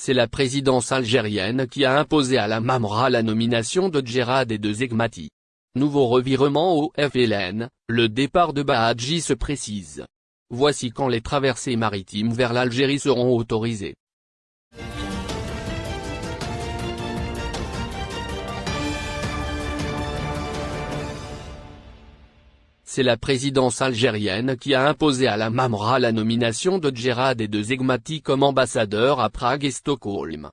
C'est la présidence algérienne qui a imposé à la Mamra la nomination de Djerad et de Zegmati. Nouveau revirement au FLN, le départ de Bahadji se précise. Voici quand les traversées maritimes vers l'Algérie seront autorisées. C'est la présidence algérienne qui a imposé à la Mamra la nomination de Djerad et de Zegmati comme ambassadeurs à Prague et Stockholm.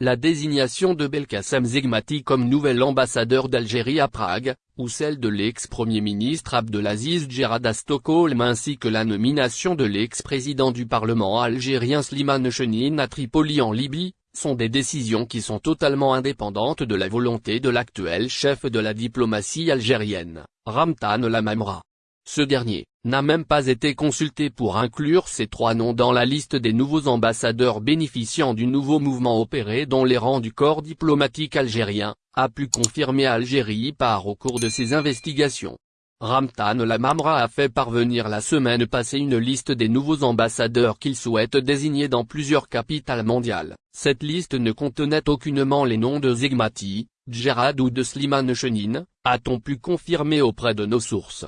La désignation de Belkacem Zegmati comme nouvel ambassadeur d'Algérie à Prague, ou celle de l'ex-premier ministre Abdelaziz Djerad à Stockholm ainsi que la nomination de l'ex-président du Parlement algérien Slimane Chenin à Tripoli en Libye, sont des décisions qui sont totalement indépendantes de la volonté de l'actuel chef de la diplomatie algérienne, Ramtan Lamamra. Ce dernier, n'a même pas été consulté pour inclure ces trois noms dans la liste des nouveaux ambassadeurs bénéficiant du nouveau mouvement opéré dans les rangs du corps diplomatique algérien, a pu confirmer Algérie par au cours de ses investigations. Ramtan Lamamra a fait parvenir la semaine passée une liste des nouveaux ambassadeurs qu'il souhaite désigner dans plusieurs capitales mondiales. Cette liste ne contenait aucunement les noms de Zegmati, Djerad ou de Slimane Chenin, a-t-on pu confirmer auprès de nos sources.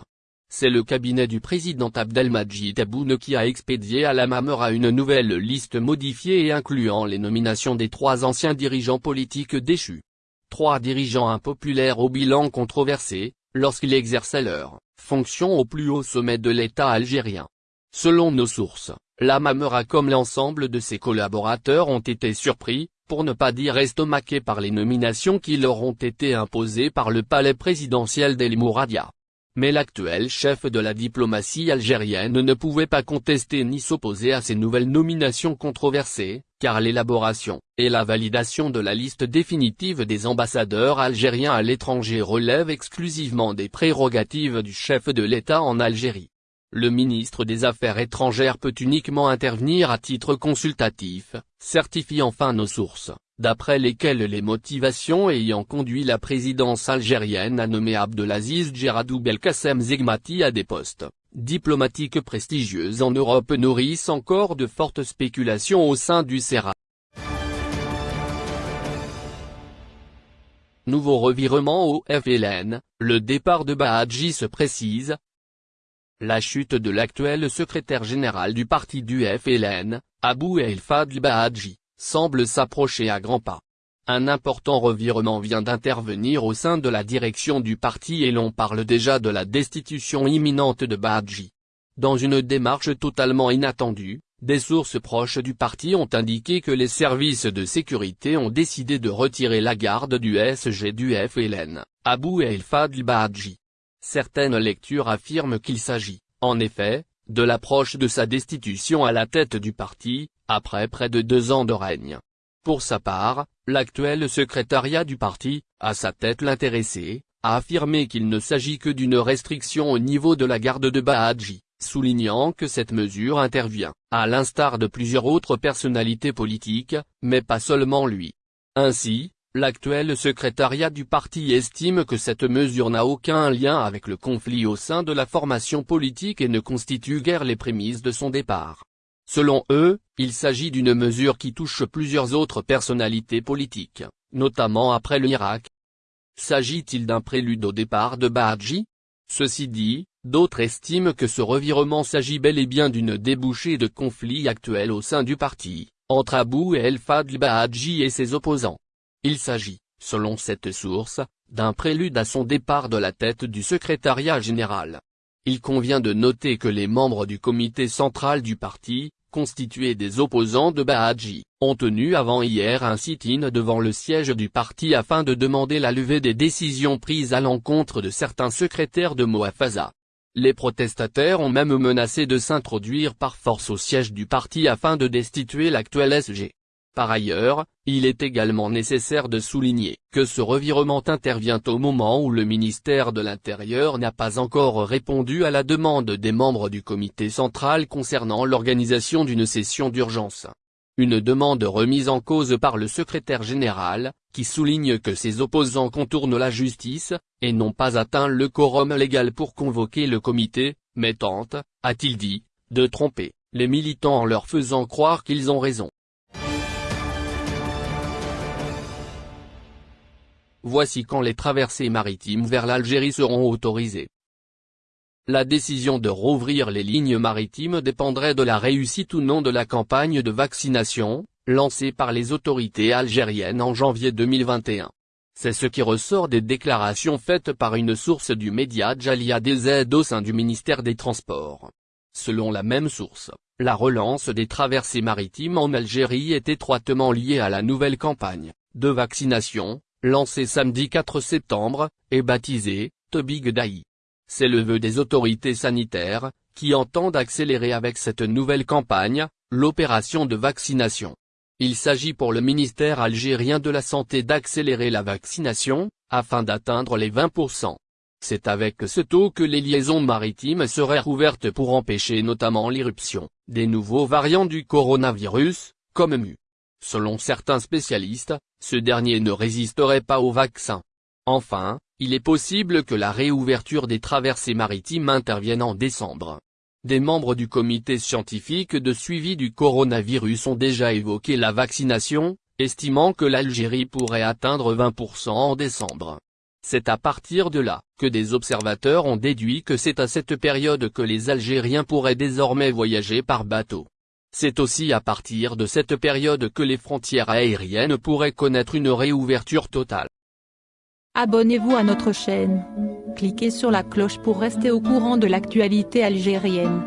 C'est le cabinet du président Abdelmajid Tebboune qui a expédié à la Mamera une nouvelle liste modifiée et incluant les nominations des trois anciens dirigeants politiques déchus. Trois dirigeants impopulaires au bilan controversé, lorsqu'ils exerçaient leur fonction au plus haut sommet de l'État algérien. Selon nos sources, la Mamera comme l'ensemble de ses collaborateurs ont été surpris, pour ne pas dire estomaqués par les nominations qui leur ont été imposées par le palais présidentiel d'El Mouradia. Mais l'actuel chef de la diplomatie algérienne ne pouvait pas contester ni s'opposer à ces nouvelles nominations controversées, car l'élaboration et la validation de la liste définitive des ambassadeurs algériens à l'étranger relève exclusivement des prérogatives du chef de l'État en Algérie. Le ministre des Affaires étrangères peut uniquement intervenir à titre consultatif, certifie enfin nos sources d'après lesquels les motivations ayant conduit la présidence algérienne à nommer Abdelaziz Djeradou Belkacem Zegmati à des postes diplomatiques prestigieux en Europe nourrissent encore de fortes spéculations au sein du CERA. Nouveau revirement au FLN, le départ de Bahadji se précise. La chute de l'actuel secrétaire général du parti du FLN, Abou El Fadl Bahadji semble s'approcher à grands pas. Un important revirement vient d'intervenir au sein de la direction du parti et l'on parle déjà de la destitution imminente de Badji. Dans une démarche totalement inattendue, des sources proches du parti ont indiqué que les services de sécurité ont décidé de retirer la garde du SG du FLN, Abou El Fadl Badji. Certaines lectures affirment qu'il s'agit, en effet, de l'approche de sa destitution à la tête du parti, après près de deux ans de règne. Pour sa part, l'actuel secrétariat du parti, à sa tête l'intéressé, a affirmé qu'il ne s'agit que d'une restriction au niveau de la garde de Bahadji, soulignant que cette mesure intervient, à l'instar de plusieurs autres personnalités politiques, mais pas seulement lui. Ainsi, l'actuel secrétariat du parti estime que cette mesure n'a aucun lien avec le conflit au sein de la formation politique et ne constitue guère les prémices de son départ. Selon eux, il s'agit d'une mesure qui touche plusieurs autres personnalités politiques, notamment après l'Irak. S'agit-il d'un prélude au départ de Bahadji Ceci dit, d'autres estiment que ce revirement s'agit bel et bien d'une débouchée de conflits actuels au sein du parti, entre Abou El Fadl Bahadji et ses opposants. Il s'agit, selon cette source, d'un prélude à son départ de la tête du secrétariat général. Il convient de noter que les membres du comité central du parti, constitués des opposants de Bahadji, ont tenu avant hier un sit-in devant le siège du parti afin de demander la levée des décisions prises à l'encontre de certains secrétaires de Moafaza. Les protestataires ont même menacé de s'introduire par force au siège du parti afin de destituer l'actuel SG. Par ailleurs, il est également nécessaire de souligner que ce revirement intervient au moment où le ministère de l'Intérieur n'a pas encore répondu à la demande des membres du comité central concernant l'organisation d'une session d'urgence. Une demande remise en cause par le secrétaire général, qui souligne que ses opposants contournent la justice, et n'ont pas atteint le quorum légal pour convoquer le comité, mais tente, a-t-il dit, de tromper les militants en leur faisant croire qu'ils ont raison. Voici quand les traversées maritimes vers l'Algérie seront autorisées. La décision de rouvrir les lignes maritimes dépendrait de la réussite ou non de la campagne de vaccination, lancée par les autorités algériennes en janvier 2021. C'est ce qui ressort des déclarations faites par une source du média Jalia DZ au sein du ministère des Transports. Selon la même source, la relance des traversées maritimes en Algérie est étroitement liée à la nouvelle campagne de vaccination, lancée samedi 4 septembre, et baptisée « Tobig Daï ». C'est le vœu des autorités sanitaires, qui entendent accélérer avec cette nouvelle campagne, l'opération de vaccination. Il s'agit pour le ministère algérien de la Santé d'accélérer la vaccination, afin d'atteindre les 20%. C'est avec ce taux que les liaisons maritimes seraient rouvertes pour empêcher notamment l'irruption des nouveaux variants du coronavirus, comme MU. Selon certains spécialistes, ce dernier ne résisterait pas au vaccin. Enfin, il est possible que la réouverture des traversées maritimes intervienne en décembre. Des membres du comité scientifique de suivi du coronavirus ont déjà évoqué la vaccination, estimant que l'Algérie pourrait atteindre 20% en décembre. C'est à partir de là, que des observateurs ont déduit que c'est à cette période que les Algériens pourraient désormais voyager par bateau. C'est aussi à partir de cette période que les frontières aériennes pourraient connaître une réouverture totale. Abonnez-vous à notre chaîne. Cliquez sur la cloche pour rester au courant de l'actualité algérienne.